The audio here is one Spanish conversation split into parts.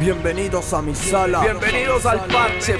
Bienvenidos a mi sala. Bienvenidos al parche,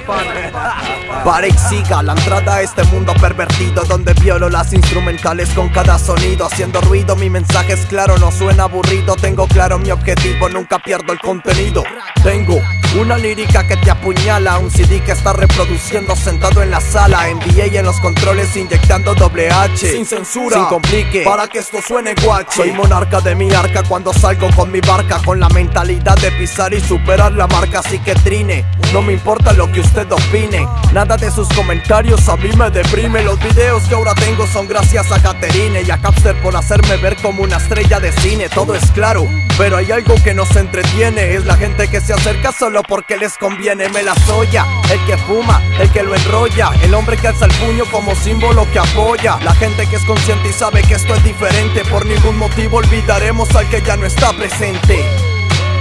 y siga la entrada a este mundo pervertido donde violo las instrumentales con cada sonido haciendo ruido. Mi mensaje es claro, no suena aburrido. Tengo claro mi objetivo, nunca pierdo el contenido. Tengo una lírica que te apuñala, un CD que está reproduciendo sentado en la sala. NBA en los controles inyectando doble H. Sin censura, sin complique, para que esto suene guache. Soy monarca de mi arca cuando salgo con mi barca, con la mentalidad de pisar y superar la marca, así que trine. No me importa lo que usted opine, nada de sus comentarios a mí me deprime. Los videos que ahora tengo son gracias a Caterine y a Capster por hacerme ver como una estrella de cine. Todo es claro, pero hay algo que nos entretiene. Es la gente que se acerca solo porque les conviene. Me la soya, el que fuma, el que lo enrolla, el hombre que alza el puño como símbolo que apoya. La gente que es consciente y sabe que esto es diferente. Por ningún motivo olvidaremos al que ya no está presente.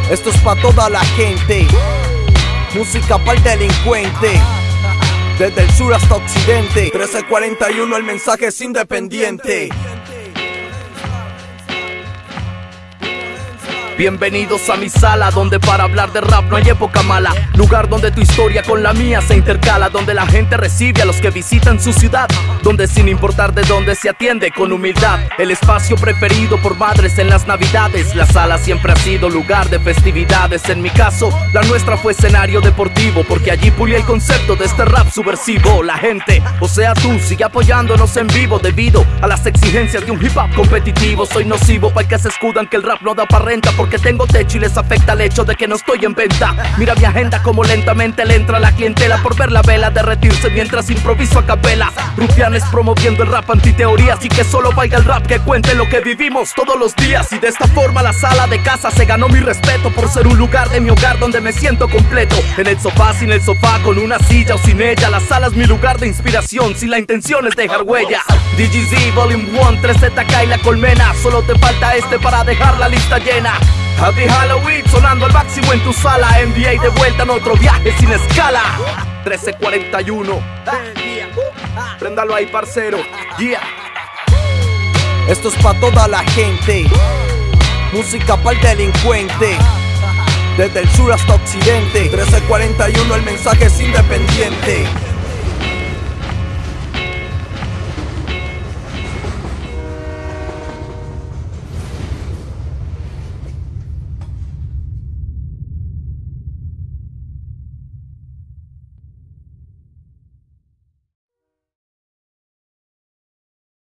Esto es pa' toda la gente. Música para el delincuente. Desde el sur hasta occidente. 1341 el mensaje es independiente. Bienvenidos a mi sala, donde para hablar de rap no hay época mala. Lugar donde tu historia con la mía se intercala, donde la gente recibe a los que visitan su ciudad, donde sin importar de dónde se atiende con humildad. El espacio preferido por madres en las navidades. La sala siempre ha sido lugar de festividades. En mi caso, la nuestra fue escenario deportivo, porque allí pulí el concepto de este rap subversivo. La gente, o sea tú, sigue apoyándonos en vivo debido a las exigencias de un hip hop competitivo. Soy nocivo para que se escudan que el rap no da para renta que tengo techo y les afecta el hecho de que no estoy en venta. Mira mi agenda como lentamente le entra la clientela por ver la vela derretirse mientras improviso a capela. Rufianes promoviendo el rap antiteoría, así que solo vaya el rap que cuente lo que vivimos todos los días. Y de esta forma la sala de casa se ganó mi respeto por ser un lugar de mi hogar donde me siento completo. En el sofá, sin el sofá, con una silla o sin ella, la sala es mi lugar de inspiración, si la intención es dejar huella. DGZ Volume 1, 3ZK y la colmena, solo te falta este para dejar la lista llena. Happy Halloween sonando al máximo en tu sala. NBA de vuelta en otro viaje sin escala. 1341 Préndalo ahí parcero. Yeah. Esto es pa' toda la gente. Música para el delincuente. Desde el sur hasta occidente. 1341 el mensaje es independiente